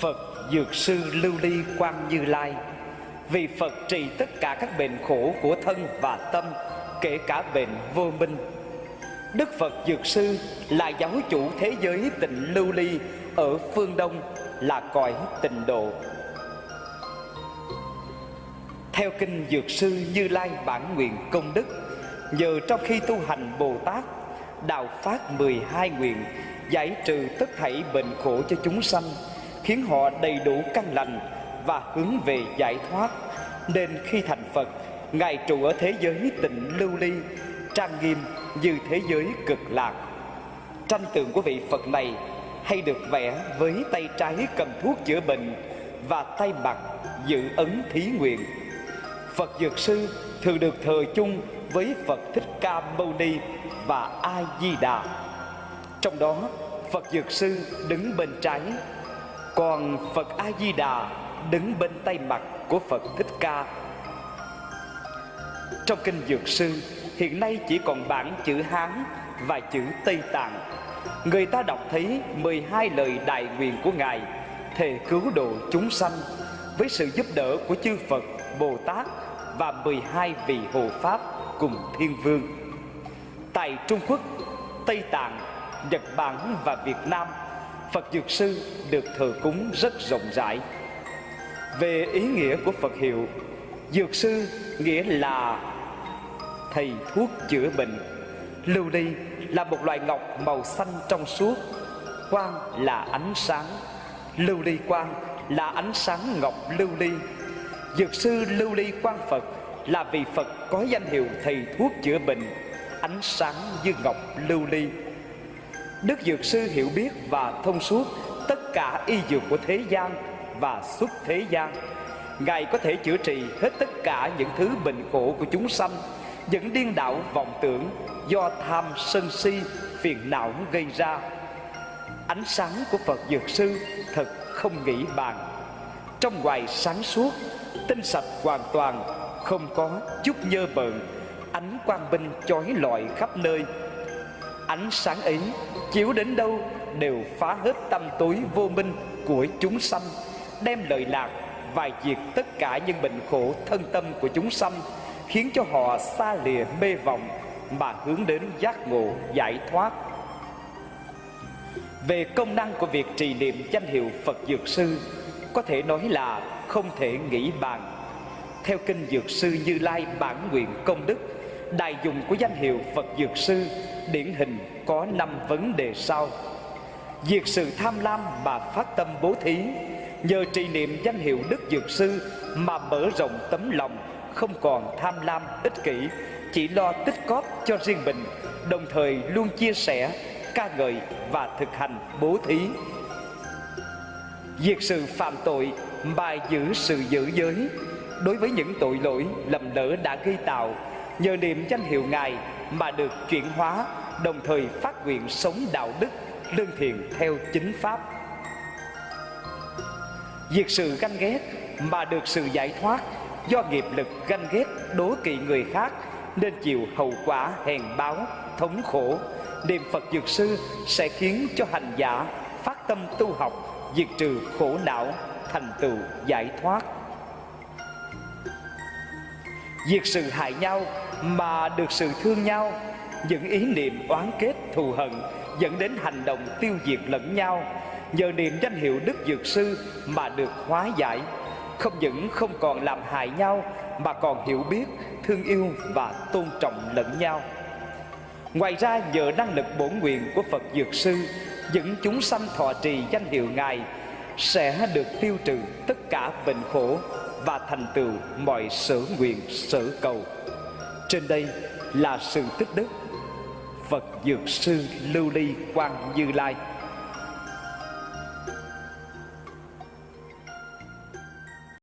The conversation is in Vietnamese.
Phật Dược Sư Lưu Ly Quang Như Lai. Vì Phật trị tất cả các bệnh khổ của thân và tâm, Kể cả bệnh vô minh. Đức Phật Dược Sư là giáo chủ thế giới tịnh Lưu Ly Ở phương Đông, là cõi tịnh độ. Theo kinh Dược Sư Như Lai bản nguyện công đức, Nhờ trong khi tu hành Bồ Tát, Đạo phát 12 nguyện Giải trừ tất thảy bệnh khổ cho chúng sanh Khiến họ đầy đủ căn lành Và hướng về giải thoát. Nên khi thành Phật Ngài trụ ở thế giới tịnh lưu ly Trang nghiêm như thế giới cực lạc. Tranh tượng của vị Phật này Hay được vẽ với tay trái cầm thuốc chữa bệnh Và tay mặt giữ ấn thí nguyện. Phật Dược Sư thường được thờ chung với Phật Thích Ca Mâu Ni và A Di Đà. Trong đó, Phật Dược Sư đứng bên trái, còn Phật A Di Đà đứng bên tay mặt của Phật Thích Ca. Trong kinh Dược Sư, hiện nay chỉ còn bản chữ Hán và chữ Tây Tạng. Người ta đọc thấy 12 lời đại nguyện của Ngài thề cứu độ chúng sanh với sự giúp đỡ của chư Phật, Bồ Tát và 12 vị hộ pháp cùng thiên vương. Tại Trung Quốc, Tây Tạng, Nhật Bản và Việt Nam, Phật Dược Sư được thờ cúng rất rộng rãi. Về ý nghĩa của Phật hiệu, Dược Sư nghĩa là thầy thuốc chữa bệnh. Lưu ly là một loại ngọc màu xanh trong suốt, quang là ánh sáng. Lưu ly quang là ánh sáng ngọc lưu ly. Dược sư lưu ly quang Phật là vị Phật có danh hiệu thầy thuốc chữa bệnh, ánh sáng như ngọc lưu ly. Đức Dược Sư hiểu biết và thông suốt tất cả y dược của thế gian và xuất thế gian. Ngài có thể chữa trị hết tất cả những thứ bệnh khổ của chúng sanh, những điên đảo vọng tưởng do tham sân si phiền não gây ra. Ánh sáng của Phật Dược Sư thật không nghĩ bàn. Trong ngoài sáng suốt, tinh sạch hoàn toàn không có chút nhơ bợn ánh quang minh chói lọi khắp nơi ánh sáng ấy, chiếu đến đâu đều phá hết tâm tối vô minh của chúng sanh, đem lợi lạc và diệt tất cả những bệnh khổ thân tâm của chúng sanh, khiến cho họ xa lìa mê vọng mà hướng đến giác ngộ giải thoát. Về công năng của việc trì niệm danh hiệu Phật Dược Sư, có thể nói là không thể nghĩ bàn. Theo kinh Dược Sư Như Lai bản nguyện công đức Đại dùng của danh hiệu Phật Dược Sư, Điển hình có năm vấn đề sau. Diệt sự tham lam mà phát tâm bố thí, Nhờ trì niệm danh hiệu Đức Dược Sư Mà mở rộng tấm lòng, Không còn tham lam ích kỷ, Chỉ lo tích cóp cho riêng mình, Đồng thời luôn chia sẻ, ca ngợi và thực hành bố thí. Diệt sự phạm tội mà giữ sự giữ giới, đối với những tội lỗi lầm lỡ đã gây tạo nhờ niệm danh hiệu ngài mà được chuyển hóa, đồng thời phát nguyện sống đạo đức, lương thiện theo chính pháp. Diệt sự ganh ghét mà được sự giải thoát do nghiệp lực ganh ghét đố kỵ người khác nên chịu hậu quả hèn báo, thống khổ. Niệm phật dược sư sẽ khiến cho hành giả phát tâm tu học, diệt trừ khổ não, thành tựu giải thoát. Diệt sự hại nhau mà được sự thương nhau. Những ý niệm oán kết thù hận Dẫn đến hành động tiêu diệt lẫn nhau. Nhờ niệm danh hiệu Đức Dược Sư mà được hóa giải. Không những không còn làm hại nhau Mà còn hiểu biết, thương yêu và tôn trọng lẫn nhau. Ngoài ra nhờ năng lực bổn nguyện của Phật Dược Sư Những chúng sanh thọ trì danh hiệu Ngài Sẽ được tiêu trừ tất cả bệnh khổ và thành tựu mọi sở nguyện, sở cầu. Trên đây là sự tích đức. Phật dược sư lưu ly quang như lai.